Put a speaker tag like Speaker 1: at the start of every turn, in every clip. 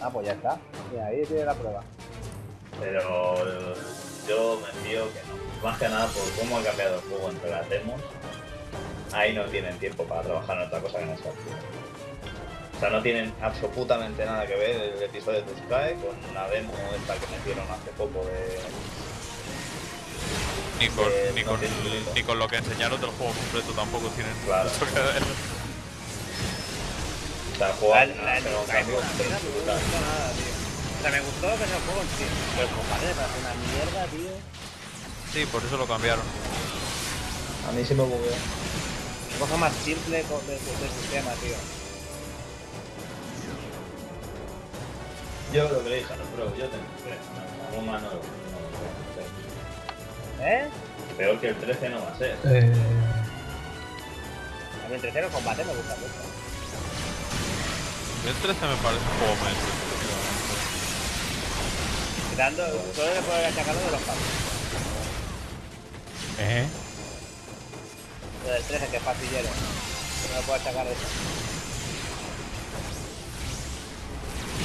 Speaker 1: Ah, pues ya está. Mira, ahí tiene la prueba.
Speaker 2: Pero yo me fío que no. Más que nada por cómo ha cambiado el juego entre las demos. Ahí no tienen tiempo para trabajar en otra cosa que no sea O sea, no tienen absolutamente nada que ver el episodio de Sky con una demo esta que metieron hace poco de...
Speaker 3: Ni con,
Speaker 2: Eh,
Speaker 3: ni,
Speaker 2: no
Speaker 3: con, ni con lo que enseñaron del juego completo tampoco tienen
Speaker 2: Claro.
Speaker 3: mucho que ver.
Speaker 1: La,
Speaker 2: cambio
Speaker 1: no me
Speaker 2: brutal.
Speaker 1: gustó nada, tío. O sea, me gustó que sea el juego en sí. Pero el combate me parece una mierda, tío.
Speaker 3: Sí, por eso lo cambiaron.
Speaker 2: A mí sí me bugueó.
Speaker 1: Cosa más simple co- de, de, del sistema, tío.
Speaker 2: Yo lo que le dije a los pros, yo tengo tres. No, no, no, no, no,
Speaker 1: ¿Eh?
Speaker 2: Peor que el 13 no va a ser.
Speaker 4: Eh,
Speaker 1: A mí el tercero combate me gusta mucho.
Speaker 3: El 13 me parece un juego más entretenido.
Speaker 1: Quitando, solo le puedo achacarlo de los pasos.
Speaker 4: eh.
Speaker 1: Lo del 13, que es pastillero. No me puedo achacar eso.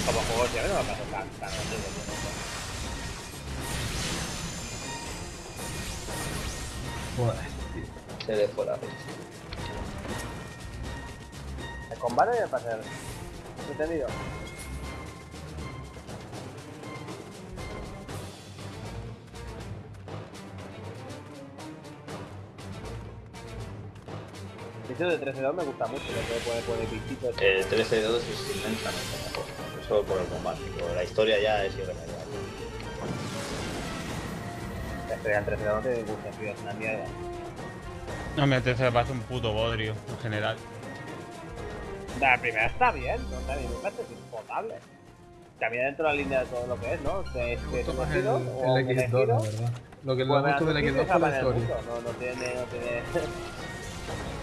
Speaker 1: Como juego siempre no me parece tan, tan horrible, tío.
Speaker 4: Joder.
Speaker 2: Se le fue la fecha.
Speaker 1: El combate me parece entretenido. El sitio de 13-2 me gusta mucho, lo que puede poner bichitos.
Speaker 2: El 13-2 es inmensamente mejor. Solo por el combate. pero La historia ya es irremediable.
Speaker 1: La historia del 13-2 no tiene ningún sentido, es una mierda.
Speaker 4: No, me parece parece un puto bodrio en general.
Speaker 1: La primera está bien, no está bien, es impotable. También dentro de la línea de todo lo que es, ¿no? Este
Speaker 4: más el,
Speaker 1: elegido o
Speaker 4: el X2, la
Speaker 1: elegido,
Speaker 4: verdad. Lo que me gusta del
Speaker 1: Veracruz
Speaker 4: X2
Speaker 1: se
Speaker 4: fue la
Speaker 1: el
Speaker 4: historia.
Speaker 1: No, no tiene, no tiene...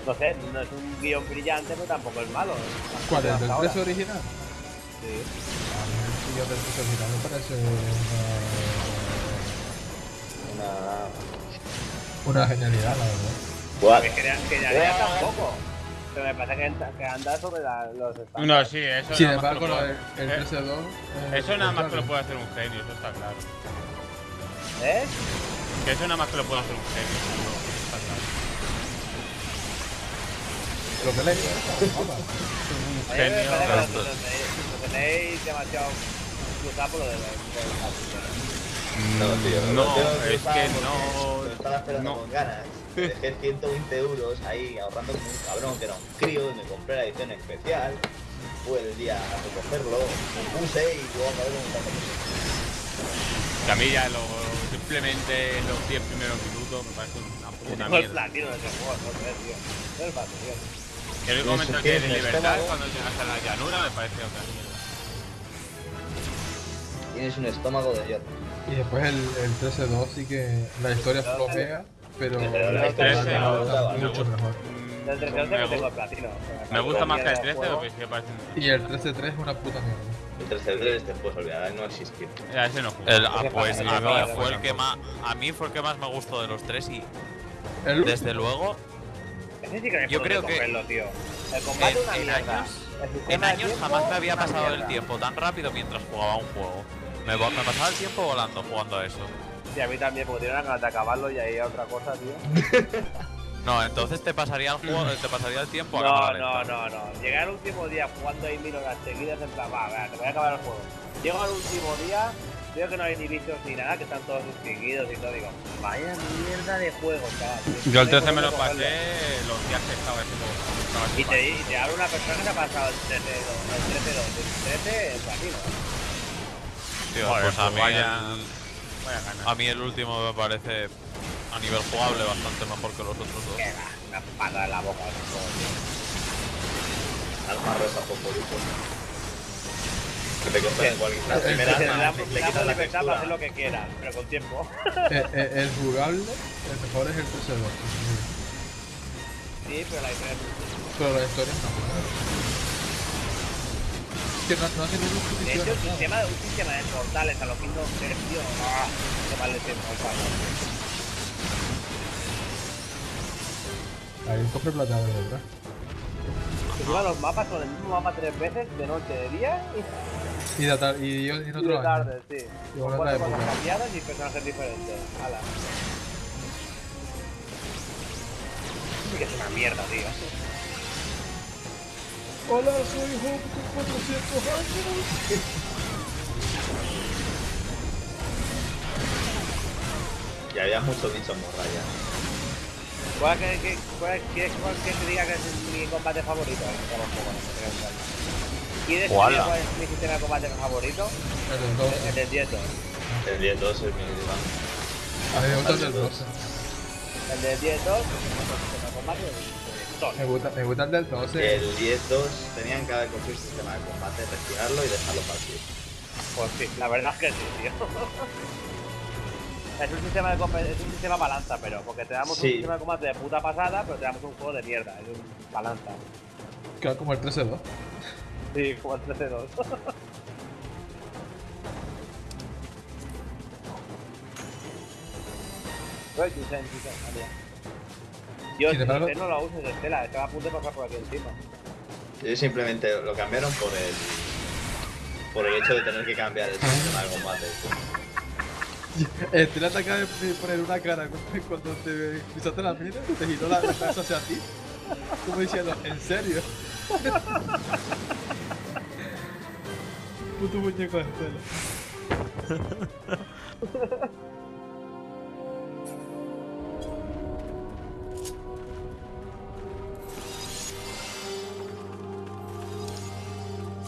Speaker 1: No sé, no es un guion brillante, pero tampoco es malo. es
Speaker 4: ¿Cuál? ¿El
Speaker 1: hasta
Speaker 4: del
Speaker 1: ahora.
Speaker 4: 13 original?
Speaker 1: Sí.
Speaker 4: A mí el sitio del 13 original me parece
Speaker 2: Una.
Speaker 4: una, una genialidad, la verdad.
Speaker 1: Es ya tampoco. Pero me parece que, anda- que anda sobre la- los estándares.
Speaker 5: No, sí, eso
Speaker 4: Sin
Speaker 5: nada más que
Speaker 4: embargo,
Speaker 5: puede-
Speaker 4: del- el
Speaker 5: eh,
Speaker 4: 13-2. eh,
Speaker 5: Eso nada más que lo puede hacer un genio, eso está claro.
Speaker 1: ¿Eh?
Speaker 5: Que eso nada más que lo puede hacer un genio, eso está claro.
Speaker 4: Lo que le
Speaker 5: genio.
Speaker 1: lo, tenéis, lo tenéis demasiado cruzado por lo del pastillero.
Speaker 2: No, tío.
Speaker 3: No,
Speaker 2: tengo
Speaker 3: es que no-
Speaker 2: Lo estaba esperando
Speaker 3: no.
Speaker 2: con ganas. Me Dejé 120 euros ahí ahorrando como un cabrón que era un crío y me compré la edición especial. Fue el día a recogerlo, me puse y luego acabé con un tanto
Speaker 5: Que a mí ya lo, simplemente los 10 primeros minutos me parece una puta mierda.
Speaker 1: platino de ese juego, no tío. No es tío.
Speaker 5: El único momento que de libertad cuando llegas a la llanura me parece otra mierda.
Speaker 2: Tienes un estómago de hierro.
Speaker 4: Y después el, el 13-2 sí que la historia flojea, pero
Speaker 2: Pero la historia
Speaker 1: no,
Speaker 4: mucho mejor.
Speaker 5: Mm,
Speaker 1: Del 13
Speaker 5: me,
Speaker 1: que tengo el platino.
Speaker 5: me gusta más que el 13
Speaker 1: juego.
Speaker 5: porque sí me parece un...
Speaker 4: Y el 13-3 es una puta mierda.
Speaker 2: El 13 te puedes olvidar, no existir.
Speaker 5: Ya, ese no.
Speaker 3: El, ah, pues a mí fue el que más a mí fue el que más me gustó de los tres y
Speaker 4: El
Speaker 3: desde luego
Speaker 1: Ese sí que me
Speaker 3: Yo creo que
Speaker 1: cogerlo, tío. El combate
Speaker 3: en,
Speaker 1: es una
Speaker 3: en
Speaker 1: mierda.
Speaker 3: años
Speaker 1: El
Speaker 3: jamás me
Speaker 1: es
Speaker 3: había pasado el tiempo tan rápido mientras jugaba un juego. Me, pasaba el tiempo volando jugando a eso.
Speaker 1: Sí, a mí también, porque tiene una ganas de acabarlo y ahí a otra cosa, tío.
Speaker 3: No, entonces te pasaría el juego, te pasaría el tiempo a
Speaker 1: No, no, no, no. Llegar al último día jugando ahí mil horas seguidas en plan, va, va, te voy a acabar el juego. Llego al último día, veo que no hay ni bichos ni nada, que están todos extinguidos y todo, digo, vaya mierda de juego, chaval.
Speaker 5: Yo el
Speaker 1: No hay
Speaker 5: 13 me lo pasé los días que estaba ese juego. Estaba
Speaker 1: Y te, y te habla una persona que se ha pasado el 13 el 13 el 13 el platino.
Speaker 3: Tío,
Speaker 5: Joder,
Speaker 3: pues a
Speaker 5: pues
Speaker 3: mí,
Speaker 5: vaya-
Speaker 3: el,
Speaker 5: Vaya
Speaker 3: a mí el último me parece a nivel jugable bastante mejor que los otros dos.
Speaker 1: Que va, una patada en la boca ese juego, tío.
Speaker 2: Alma rosa fosforito. Que te armas,
Speaker 1: da,
Speaker 2: te
Speaker 1: te da
Speaker 2: quitan la
Speaker 1: libertad para hacer lo que quieras, pero con tiempo.
Speaker 4: Eh, eh, el jugable, el mejor es el 13-2.
Speaker 1: Sí, pero la diferencia
Speaker 4: Pero la historia no. Que no, no
Speaker 1: De hecho, el
Speaker 4: justicia.
Speaker 1: sistema, un sistema de portales a los Kingdom Hearts, tío, ¡ah! qué mal le tiempo al palo.
Speaker 4: Hay un cofre plateado de verdad.
Speaker 1: Los mapas son el mismo mapa tres veces, de noche, de día, y
Speaker 4: Y, de atar- y, en
Speaker 1: Y
Speaker 4: otro
Speaker 1: de
Speaker 4: año.
Speaker 1: tarde, sí.
Speaker 4: Y
Speaker 1: Con
Speaker 4: bueno,
Speaker 1: cuatro cosas cambiadas y personajes diferentes. Ala. Que es una mierda, tío.
Speaker 4: Hola, soy Hope con 400 años.
Speaker 2: Y había muchos bichos morrayas.
Speaker 1: ¿Cuál que, que, cuál, ¿Quieres cuál que te diga que es mi combate favorito? Vamos, un poco, no sé qué es. ¿Quieres que cuál es mi sistema de combate favorito?
Speaker 4: El del 12.
Speaker 1: El del 10
Speaker 2: El 10-2 es mi diván.
Speaker 4: A mí me gusta el del 12.
Speaker 1: El del 10 2 sistema de combate
Speaker 4: Me gusta, me gusta el del 12.
Speaker 2: El 10-2 tenían que haber cogido un sistema de combate, retirarlo y dejarlo partir.
Speaker 1: Pues sí, la verdad es que sí, tío. Es un sistema de comp- es un sistema balanza, pero porque te damos
Speaker 2: Sí.
Speaker 1: un sistema de combate de puta pasada, pero te damos un juego de mierda, es un balanza.
Speaker 4: Queda como el 13-2.
Speaker 1: Sí, como el 13-2. Uy, Chusen, Chusen, vale. Yo este no lo uso de Estela, estaba a punto de pasar por aquí encima.
Speaker 2: Ellos simplemente lo cambiaron por el por el hecho de tener que cambiar el sistema de combate.
Speaker 4: Estela te acaba de poner una cara cu- cuando te pisaste la mina y te giró la la cabeza hacia ti. Como diciendo, ¿en serio? Puto muñeco de Estela.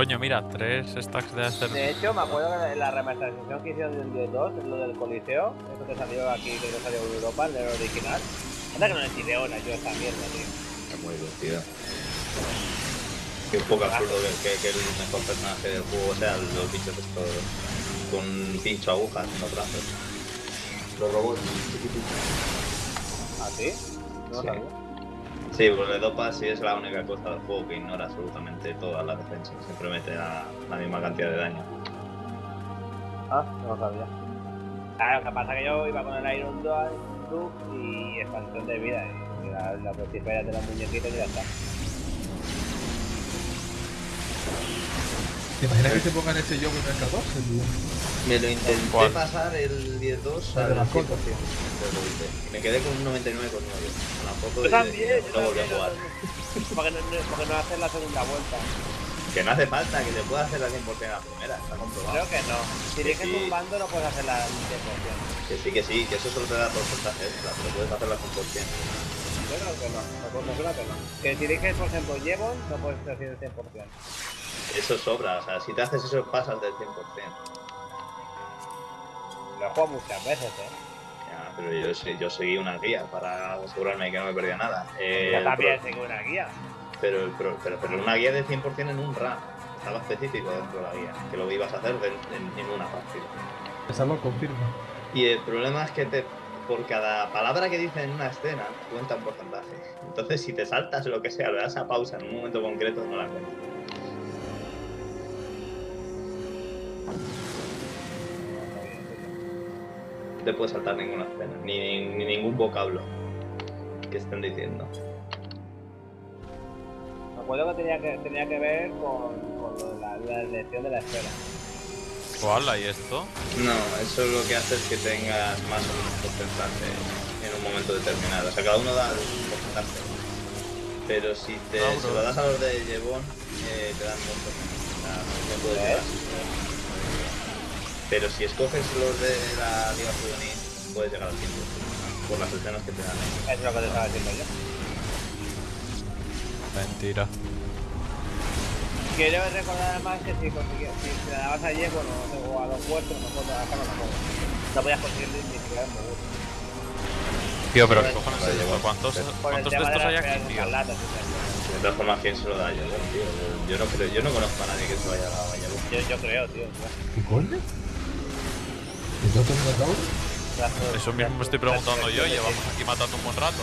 Speaker 3: Coño, mira, tres stacks de hacer.
Speaker 1: De hecho, me acuerdo que en la remasterización que hicieron del 10-2, lo del Coliseo, eso que salió aquí, que no salió en Europa, el original. Anda que no es ideona yo esta mierda, tío.
Speaker 2: Es muy divertido. Que un poco absurdo que, que, que el mejor personaje del juego sea los bichos estos con pincho agujas en los brazos. Los robots.
Speaker 1: ¿Ah, sí? No
Speaker 2: Sí.
Speaker 1: sabía.
Speaker 2: Sí, le dopas y es la única cosa del juego que ignora absolutamente todas las defensas. Siempre mete la, misma cantidad de daño.
Speaker 1: Ah, no lo sabía. Claro, lo que pasa es que yo iba con el Iron Dual, y expansión de vida. Y la, la de los muñequitos y ya está.
Speaker 4: ¿Te imaginas que se pongan ese yo con el 14, tío?
Speaker 2: Me lo intenté
Speaker 3: ¿Cuál?
Speaker 2: pasar el 10-2
Speaker 4: El
Speaker 2: al
Speaker 4: de
Speaker 2: 100%.
Speaker 4: mascota.
Speaker 2: pero lo hice. Y me quedé con un 99,9. Con la foto
Speaker 1: Yo también,
Speaker 2: no volví a jugar.
Speaker 1: Porque no, no- porque no hacer la segunda vuelta.
Speaker 2: Que no hace falta, que se pueda hacer la 100% a la primera, está comprobado.
Speaker 1: Creo que no. Si
Speaker 2: Que
Speaker 1: eliges
Speaker 2: sí.
Speaker 1: un bando no puedes hacer la 100%.
Speaker 2: Que sí, que sí, que eso solo te da porcentaje extra, pero puedes hacerla 100%.
Speaker 1: Yo creo que no. Me creo que no. Que si eliges, por ejemplo, Jevon, no puedes hacer el 100%.
Speaker 2: Eso sobra, o sea, si te haces eso pasas del 100%.
Speaker 1: Lo he jugado muchas veces, eh.
Speaker 2: Ya, pero yo, sí- yo seguí una guía para asegurarme que no me perdía nada. Eh,
Speaker 1: Yo también tengo una guía.
Speaker 2: pero, pro- pero, pero una guía de 100% en un run. Estaba específico dentro de la guía, que lo ibas a hacer de- en, en una partida.
Speaker 4: Esa lo confirma.
Speaker 2: Y el problema es que te, por cada palabra que dice en una escena, cuenta un porcentaje. Entonces, si te saltas lo que sea, le das a pausa en un momento concreto, no la cuenta. Te puedes saltar ninguna escena, ni, ni ningún vocablo que estén diciendo.
Speaker 1: Me acuerdo que tenía que, tenía que ver con, con lo de la, la elección de la esfera.
Speaker 3: ¿Cuál? ¿Y esto?
Speaker 2: No, eso lo que hace es que tengas más o menos porcentaje en un momento determinado. O sea, cada uno da un porcentaje. Pero si te
Speaker 3: Ah,
Speaker 2: se lo das a los de Jevon, eh, te dan mucho. O sea, no, no puedes
Speaker 1: ¿Eh?
Speaker 2: Pero si escoges los de la Liga Juvenil, puedes llegar al 100%. Por las escenas que te dan.
Speaker 1: Eso es lo que te estaba diciendo yo.
Speaker 3: Mentira.
Speaker 1: Quiero recordar además que si, si te dabas a Jevon o, o a los vuestros, no puedo acá no la. No podías conseguir ni siquiera el Mogur.
Speaker 3: Tío, pero
Speaker 2: Vale,
Speaker 3: ¿qué cojones es esto? ¿Cuántos, cuántos de estos hay aquí, tío?
Speaker 2: De todas formas, ¿quién se lo da a Jevon, tío? Yo, yo no creo, yo no conozco a nadie que se lo haya dado a Jevon.
Speaker 1: yo, yo creo, tío.
Speaker 4: ¿Qué
Speaker 3: Eso mismo me estoy preguntando yo, llevamos aquí matando un buen rato.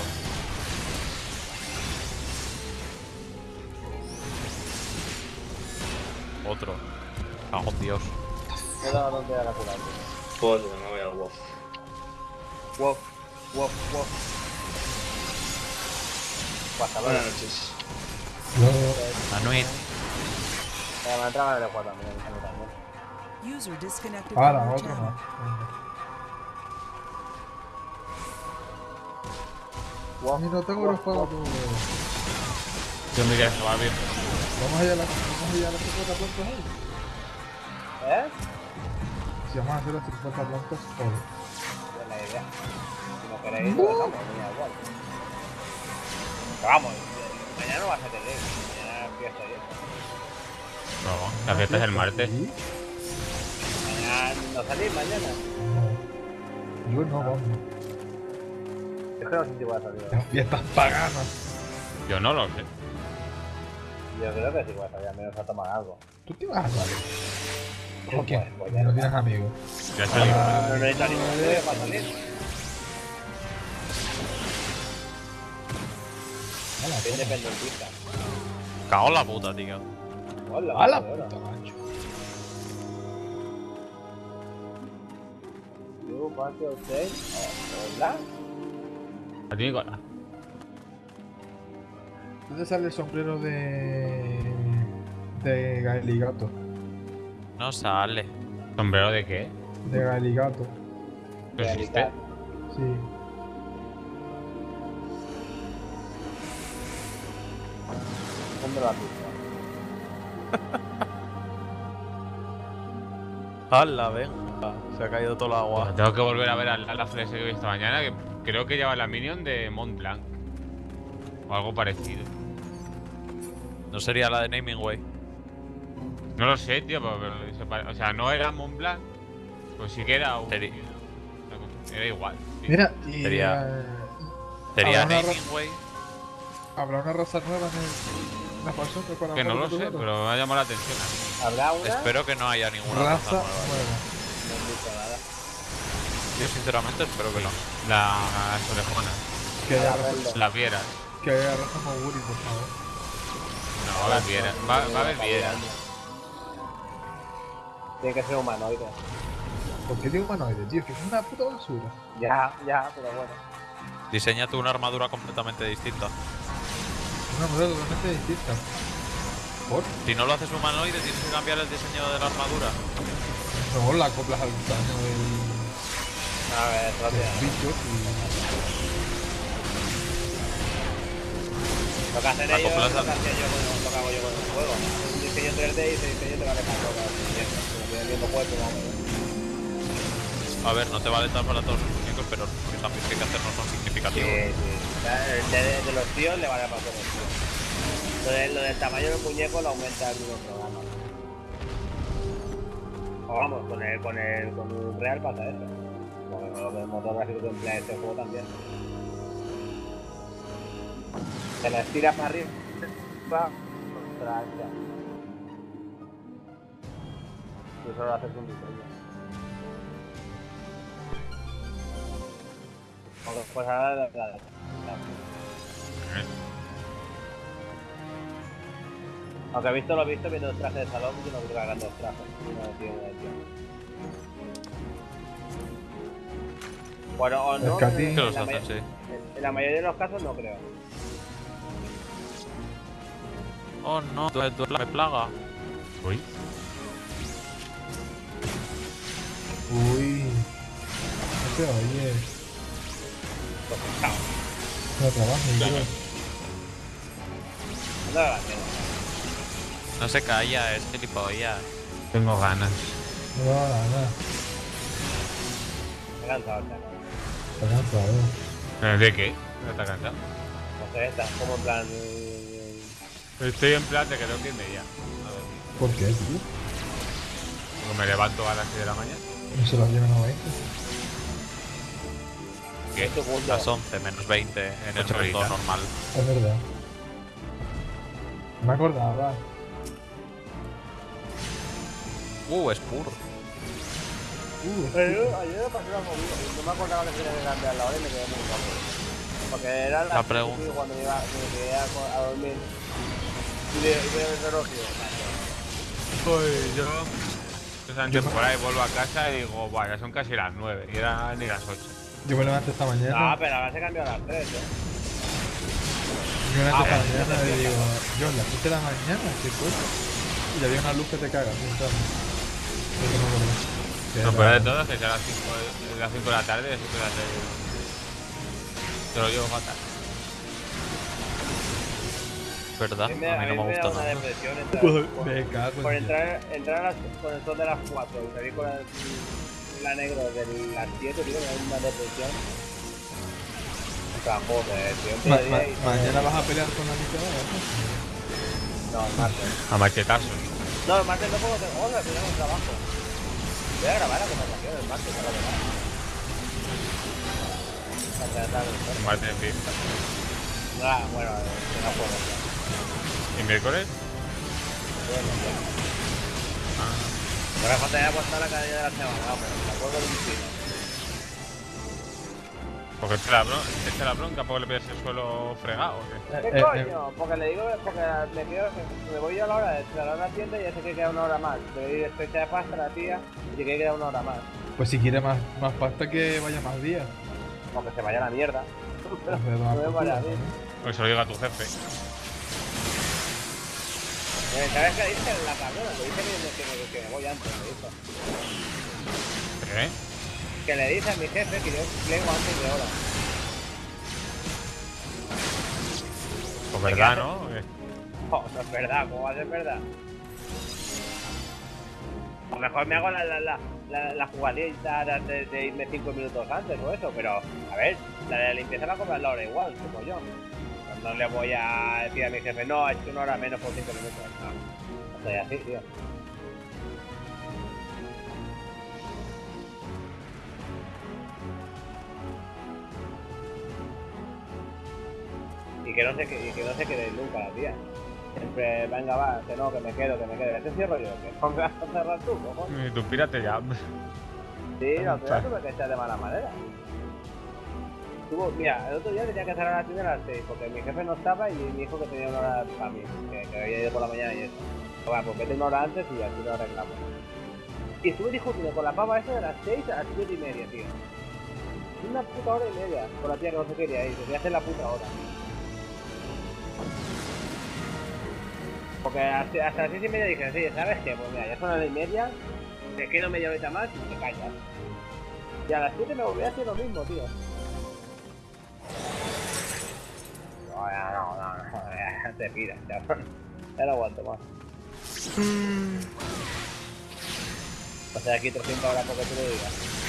Speaker 3: Otro. Cago en Dios.
Speaker 1: No da dónde era la curar.
Speaker 2: Pues me voy al WoW.
Speaker 1: Wow, wow, wow.
Speaker 2: Buenas noches.
Speaker 4: No,
Speaker 3: Anuit.
Speaker 1: Me entraba en el juego también, también.
Speaker 6: User disconnected
Speaker 4: Ahora,
Speaker 6: from
Speaker 4: otro
Speaker 6: channel.
Speaker 4: Venga. Mami, no tengo los pagos.
Speaker 5: Yo me quiero jugar bien.
Speaker 4: Vamos allá a la, vamos allá a las 50 plantas hoy.
Speaker 1: ¿Eh?
Speaker 4: Si vamos a hacer las 50 plantas hoy.
Speaker 1: Buena idea. Si no queréis, lo me da igual. Pero vamos, mañana no vas a tener. Mañana es fiesta eso.
Speaker 5: No, la fiesta es el martes.
Speaker 4: Sí.
Speaker 1: No salís mañana.
Speaker 4: No. Yo no, vamos.
Speaker 1: Es que no sé si voy a salir.
Speaker 4: Las fiestas paganas.
Speaker 5: Yo no lo sé.
Speaker 1: Yo creo que sí voy a salir, al menos a tomar algo.
Speaker 4: ¿Tú qué vas a salir? ¿Por qué?
Speaker 1: Pues, ya
Speaker 4: no
Speaker 1: no.
Speaker 4: tienes amigos.
Speaker 5: Ya salí.
Speaker 1: No necesito estudio para salir. Soy independentista.
Speaker 3: Cago en la puta, tío.
Speaker 1: Hola,
Speaker 4: A la
Speaker 1: hola.
Speaker 4: puta, macho.
Speaker 1: Yo, patio, usted. Hola.
Speaker 5: A ti, Nicolás.
Speaker 4: ¿Dónde sale el sombrero de. de Gaeligato?
Speaker 3: No sale.
Speaker 5: ¿Sombrero de qué?
Speaker 4: De Gaeligato.
Speaker 5: ¿No existe?
Speaker 4: Sí.
Speaker 1: ¿Dónde la pista?
Speaker 3: ¡Hala, venga! Se ha caído todo el agua.
Speaker 5: Tengo que volver a ver a la, la flecha que vi esta mañana, que creo que lleva la minion de Mont Blanc. O algo parecido.
Speaker 3: ¿No sería la de Naming Way?
Speaker 5: No lo sé, tío, pero, pero se pare- o sea, no era Mont Blanc, pues sí que era un...
Speaker 3: Sería-
Speaker 5: Era igual.
Speaker 4: y.
Speaker 3: Sería-
Speaker 4: eh,
Speaker 3: ¿Sería Naming Way?
Speaker 4: ¿Habrá una raza nueva en, el, la que
Speaker 5: Que no lo sé, pero me ha llamado la atención.
Speaker 1: ¿Habrá una?
Speaker 3: Espero que no haya ninguna raza
Speaker 4: Raza
Speaker 3: nueva.
Speaker 4: nueva.
Speaker 1: No he visto nada.
Speaker 3: Yo sinceramente espero que no.
Speaker 5: La- Las orejonas,
Speaker 4: Que
Speaker 5: las vieras.
Speaker 4: que haya raza Moguri, por favor.
Speaker 5: No, va a haber vieras. Va, va a haber vieras.
Speaker 1: Tiene que ser humanoide.
Speaker 4: ¿Por qué digo humanoide, tío? Que es una puta basura.
Speaker 1: Ya, ya, pero bueno.
Speaker 3: Diseñate una armadura completamente distinta.
Speaker 4: Una modelo totalmente distinta. ¿Por?
Speaker 3: Si no lo haces humanoide, tienes que cambiar el diseño de la armadura.
Speaker 4: No, la acoplas al tamaño del,
Speaker 1: A ver, rápido. Lo que hacen ellos es lo que hacía yo con lo que hago yo con el juego. Un diseño 3D y ese diseño te vale mismo cuerpo, vamos.
Speaker 3: A ver, no te vale tal para todos los muñecos, pero los cambios que hay que hacer no son
Speaker 1: Sí,
Speaker 3: significativos.
Speaker 1: sí. O sea, el de, de los tíos le vale para todos los tíos. Lo, de- lo del tamaño del muñeco lo aumenta el mismo programa. O vamos, con el, con el, con un real pasa eso. Bueno, lo del motor gráfico que emplea este juego también. Se la estira para arriba. Ostras, ya. Y eso lo haces un diseño. Pues ahora la, la, la- Aunque he visto lo visto viendo el traje de salón y no creo que hagan dos trajes. Uno de Bueno, o no. En
Speaker 3: los
Speaker 1: la
Speaker 3: hacen, sí.
Speaker 1: En la mayoría de los casos no creo.
Speaker 3: Oh no, tú, tú me plaga.
Speaker 5: Uy,
Speaker 4: Uy... No se oye. No.
Speaker 1: No la.
Speaker 3: No se calla, es gilipollas.
Speaker 5: tengo ganas.
Speaker 4: No va nada.
Speaker 1: Me he cansado,
Speaker 4: cansado.
Speaker 5: ¿Eh, ¿De qué? ¿No está cansado?
Speaker 1: No sé, estás como en plan. eh,
Speaker 5: Estoy en plan de que tengo que irme ya. A ver,
Speaker 4: ¿Por qué, tío?
Speaker 5: porque me levanto a las 6 de la mañana.
Speaker 4: No se lo llevan a 20.
Speaker 5: ¿Qué?
Speaker 3: Las 11 menos 20 en el
Speaker 5: horitas.
Speaker 3: normal.
Speaker 4: Es verdad. Me acordaba.
Speaker 3: Uh, es puro.
Speaker 4: Uh,
Speaker 1: Pero ayer me pasó una movida. No me acordaba que tenía que cambiar la hora y me quedé muy loco. Porque era
Speaker 3: La
Speaker 1: la
Speaker 3: pregunta.
Speaker 1: cuando me iba, me quedé a, a dormir. Y veo, y digo,
Speaker 5: Pues yo. Estoy en temporada y vuelvo a casa y digo, bueno, ya son casi las 9 y eran ni las 8.
Speaker 4: yo me levanté esta
Speaker 1: No,
Speaker 4: mañana.
Speaker 1: pero ahora se cambió a las 3, ¿eh?
Speaker 4: Yo me levanté
Speaker 1: Ah,
Speaker 4: esta mañana y digo, yo, las 7 de la mañana, ¿qué cosa? Y había una luz que te cagas, entonces. Eso no verdad.
Speaker 5: Lo peor de todo es que sea a las 5 de, las 5 de la tarde siempre las de... Te lo llevo fatal.
Speaker 3: ¿Verdad?
Speaker 1: A mí me,
Speaker 3: A
Speaker 1: a
Speaker 3: mí no me
Speaker 1: me
Speaker 3: gusta
Speaker 1: una
Speaker 3: nada.
Speaker 1: depresión entrar
Speaker 4: Pues,
Speaker 1: por,
Speaker 4: me cago
Speaker 1: por
Speaker 4: en
Speaker 1: entrar, entrar a las, con el sol de las 4 y salir con la, la negro de las 7, tío, me da una depresión. O sea, joder, tío,
Speaker 4: Ma- ma-
Speaker 1: y-
Speaker 4: mañana vas a pelear con la Nicaragua.
Speaker 1: No, el martes.
Speaker 5: A machetazos.
Speaker 1: No, el martes no puedo hacer cosas, tengo un trabajo. Voy a grabar la conversación el martes a la verdad. Para tratar de
Speaker 5: En fin.
Speaker 1: Ah, bueno, eh, no puedo.
Speaker 5: ¿Y miércoles?
Speaker 1: Bueno, ya.
Speaker 5: Ah.
Speaker 1: Ahora falta ya aguantar la de la semana, no, pero me acuerdo de un.
Speaker 5: Porque echa la, bron te echa la bronca porque le pides el suelo fregado qué?
Speaker 1: ¿Qué
Speaker 4: Eh,
Speaker 1: coño? Porque le digo, porque me, quedo, me voy yo a la hora de cerrar la tienda y ya sé que queda una hora más. Le doy fecha de pasta a la tía y sé que queda una hora más.
Speaker 4: Pues si quiere más, más pasta que vaya más días.
Speaker 1: Aunque se vaya a la mierda. Pero
Speaker 4: Pues
Speaker 1: no me vaya.
Speaker 4: ¿no?
Speaker 5: O se lo diga a tu jefe.
Speaker 1: Eh, ¿Sabes qué dice la cabrona? Le dice que, que, que, que me voy antes, me dice.
Speaker 5: ¿Qué?
Speaker 1: Que le dice a mi jefe que yo plego antes de hora.
Speaker 5: Pues verdad, ¿no? Eh,
Speaker 1: Oh, no es verdad, ¿cómo va a ser verdad? A lo mejor me hago la, la, la, la, la jugadita de, irme 5 minutos antes o eso, pero a ver, la de la limpieza la cobra la hora igual, como yo. No, no le voy a decir a mi jefe, no, es que una hora menos por 5 minutos. No, no soy así, tío. Y que no se, y que no se quede nunca la tía. Siempre, venga, va, que no, que me quedo, que me quedo. ¿Este cierro yo? ¿Que no me vas a cerrar tú, cojones?
Speaker 5: Y tú pírate ya.
Speaker 1: Sí, la vez tuve que echar de mala manera. Tuvo, mira, el otro día tenía que cerrar la tienda a las 6 porque mi jefe no estaba y me dijo que tenía una hora para mí, que, que había ido por la mañana y eso. Bueno, pues vete una hora antes y así lo arreglamos. Y estuve discutiendo con la pava esa de las 6 a las 7 y media, tío. Una puta hora y media con la tía que no se quería ir, quería hacer la puta hora. Porque hasta, las 6 y media dije, sí, ¿sabes qué? Pues mira, ya son las 9 y media, te quedo media horita más y te callas. Y a las 7 me volví a hacer lo mismo, tío. No, no, no, no, ya te piras, cabrón. Ya no aguanto más. Pasé aquí 300 horas porque tú lo digas.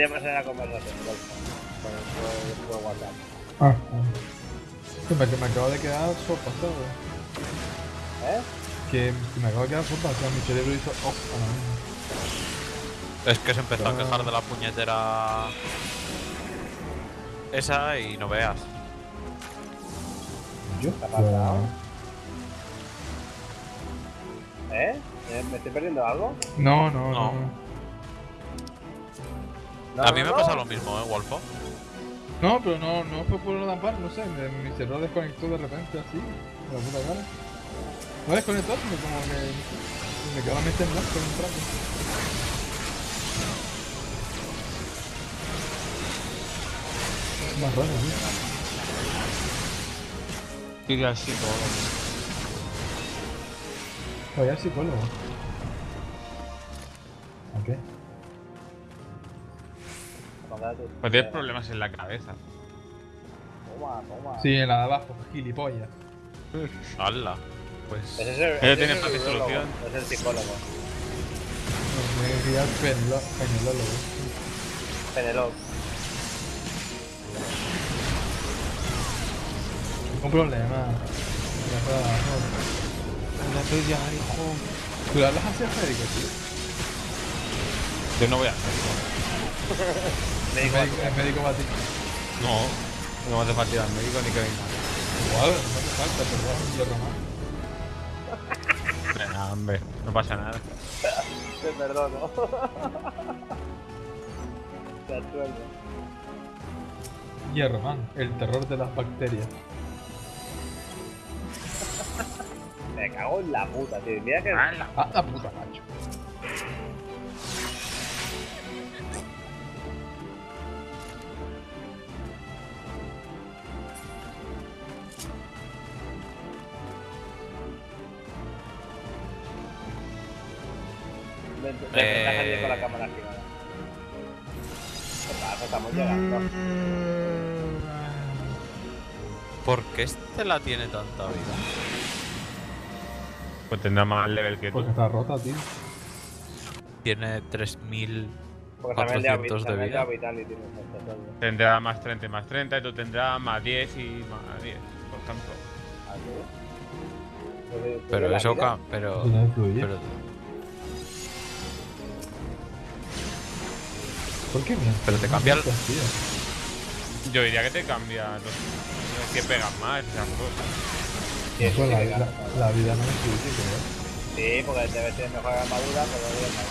Speaker 1: Quería pasar la conversación, por, por, por WhatsApp.
Speaker 4: Ah, que me, que me acabo de quedar sopa, ¿sabes?
Speaker 1: ¿Eh?
Speaker 4: Que, que me acabo de quedar sopa, o sea, mi cerebro hizo off a la misma.
Speaker 3: Es que se empezó a quejar de la puñetera. Esa y no veas.
Speaker 4: ¿Yo?
Speaker 1: ¿Qué ha pasado? ¿Eh? ¿Eh? ¿Me estoy perdiendo algo?
Speaker 4: No, no, no.
Speaker 3: No.
Speaker 4: no.
Speaker 3: A mí me pasa lo mismo, ¿eh, Wolfo?
Speaker 4: No, pero no, no fue por la par, no sé, me- mi cerebro desconectó de repente así, de la puta cara. No desconectó, sino como que me quedó la mente en blanco en un. Es más raro, tío.
Speaker 5: Así todo.
Speaker 4: Vaya psicólogo.
Speaker 5: Pues tienes problemas en la cabeza.
Speaker 1: Toma, toma.
Speaker 4: Sí, en la de abajo, gilipollas.
Speaker 3: ¡Hala! Pues.
Speaker 1: Ese
Speaker 5: tiene
Speaker 1: es
Speaker 5: fácil solución.
Speaker 1: Es el psicólogo.
Speaker 4: Me decía penelo- penelólogo.
Speaker 1: Penelope.
Speaker 4: Un problema. Ya para abajo.
Speaker 5: Háblate ya, hijo.
Speaker 4: ¿Tú hablas así Federico, tío?
Speaker 5: Yo no voy a hacer
Speaker 4: El médico, el médico va a ti.
Speaker 5: No, no me hace falta ir al médico ni que venga.
Speaker 4: Igual, no hace falta, pero vas un hierro más.
Speaker 5: Venga, hombre, no pasa nada.
Speaker 1: te perdono. Te asueldo.
Speaker 4: Hierro man, el terror de las bacterias.
Speaker 1: Me cago en la puta, tío. Mira que.
Speaker 5: ¡Hala!
Speaker 4: Ah, la puta, macho.
Speaker 3: Eh.
Speaker 1: con la cámara activada. ¿Qué pasa? Estamos llegando.
Speaker 3: ¿Por qué Estela tiene tanta vida?
Speaker 5: Pues tendrá más level que tú.
Speaker 4: Porque está rota, tío.
Speaker 3: Tiene 3000.
Speaker 1: Porque también le ha
Speaker 3: 400 de vida.
Speaker 5: Tendrá más 30 y más 30 y tú tendrás más 10 y más 10, por ejemplo.
Speaker 1: Así. Pues, pues,
Speaker 3: Pero
Speaker 1: la
Speaker 3: eso pero. Pero
Speaker 4: ¿Por qué?
Speaker 3: Pero te
Speaker 4: No
Speaker 3: cambia el-
Speaker 4: mientas, tío.
Speaker 5: Yo diría que te cambia los, los que pegan más, esas cosas.
Speaker 1: Sí, eso
Speaker 4: Pues la,
Speaker 1: que
Speaker 4: vida-
Speaker 1: gana.
Speaker 4: la vida no influye, creo.
Speaker 1: Sí, porque debe tener mejor armadura, pero no es más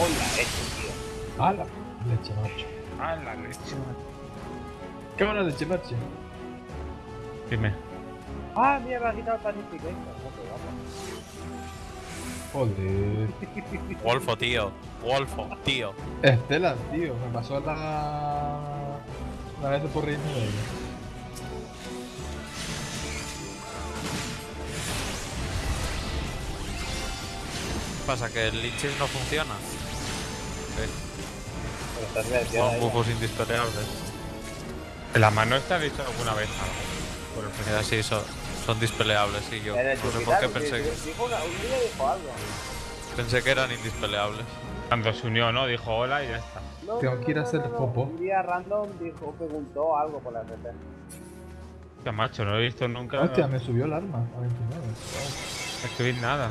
Speaker 1: Hola, esto, tío.
Speaker 4: ¡Hala! Leche macho.
Speaker 5: ¡Ah, la leche!
Speaker 4: ¿Qué buena leche macho?
Speaker 5: Dime.
Speaker 1: Ah, mira, me ha quitado el panificator. No, pero vamos.
Speaker 4: Joder.
Speaker 3: Wolfo, tío. Wolfo, tío.
Speaker 4: Estela, tío. Me pasó la... La vez por reírme de ella.
Speaker 3: Pasa que el Lichis no funciona.
Speaker 1: Silenciado
Speaker 3: Son
Speaker 1: ahí.
Speaker 3: buffos indispeleables.
Speaker 5: ¿En la mano ha dicho alguna vez algo? Por el
Speaker 3: sí, son, son dispeleables. Sí, yo no sé por qué pensé, que- pensé que eran indispeleables.
Speaker 5: Cuando se unió, ¿no? Dijo hola y ya está.
Speaker 1: No,
Speaker 4: Tengo
Speaker 1: no,
Speaker 4: que ir a
Speaker 1: no,
Speaker 4: hacer
Speaker 1: no, no.
Speaker 4: popó.
Speaker 1: Un día random dijo, preguntó algo por la RP.
Speaker 5: Hostia, macho, no lo he visto nunca
Speaker 4: Hostia, me subió el arma a 29.
Speaker 5: escribir nada.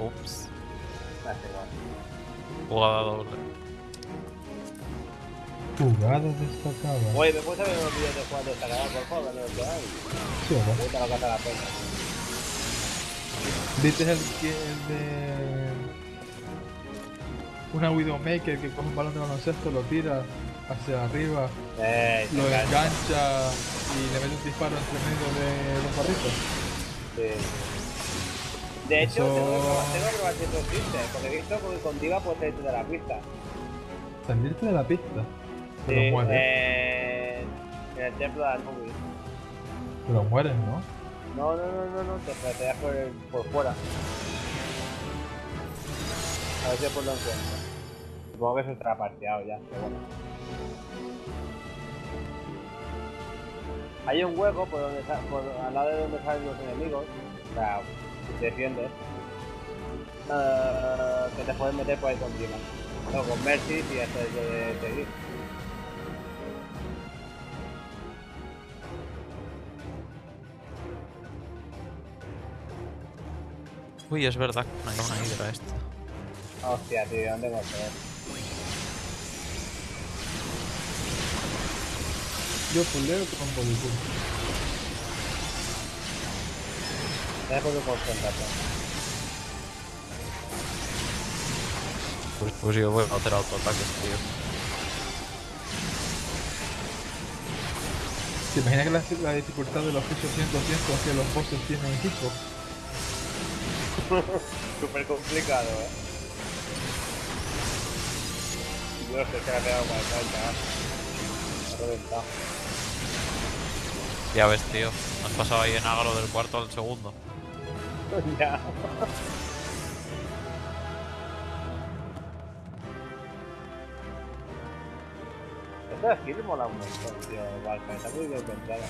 Speaker 3: Ups. Jugada doble.
Speaker 4: Jugada destacada.
Speaker 1: Oye, ¿me puedes ver unos vídeos de juegos destacados, por favor? Hay.
Speaker 4: Sí.
Speaker 1: Puta, lo que hace la pena.
Speaker 4: ¿Viste el, que, el de. Una Widowmaker que coge un balón de baloncesto, lo tira hacia arriba,
Speaker 1: Eh,
Speaker 4: lo
Speaker 1: engancha.
Speaker 4: engancha y le mete un disparo entre medio de los barritos?
Speaker 1: Sí. De hecho,
Speaker 4: Eso-
Speaker 1: tengo que probar- eso existe, porque he visto que con Diva puedes salir de la pista.
Speaker 4: Salirte de la pista.
Speaker 1: Sí,
Speaker 4: Pero mueres.
Speaker 1: eh, en el templo de Anubis.
Speaker 4: Pero mueres, ¿no?
Speaker 1: No, no, no, no, no, te pateas por, el- por fuera. A ver si después lo encuentro. Supongo que eso estará parteado ya, pero bueno. Hay un hueco por donde por al lado de donde salen los enemigos, o sea, si te defiendes, eh, que te puedes meter por ahí con Dima. O con Mercy si haces de seguir.
Speaker 3: Uy, es verdad que no hay una hidra esta.
Speaker 1: Hostia, tío, ¿dónde hemos ver?
Speaker 4: Yo puleo con Bodypool.
Speaker 1: Dejo de concentración.
Speaker 3: Pues, pues yo voy a hacer autoataques, tío.
Speaker 4: ¿Te imaginas que la, la dificultad de los pisos 100 200 que los bosses tienen equipo?
Speaker 1: Súper complicado, eh. Yo no sé qué le ha pegado con el salta, Me ha reventado.
Speaker 3: Ya ves, tío. Has pasado ahí en agro del cuarto al segundo.
Speaker 1: ya. Esta skill mola un montón, tío. Valka, está muy bien pensada.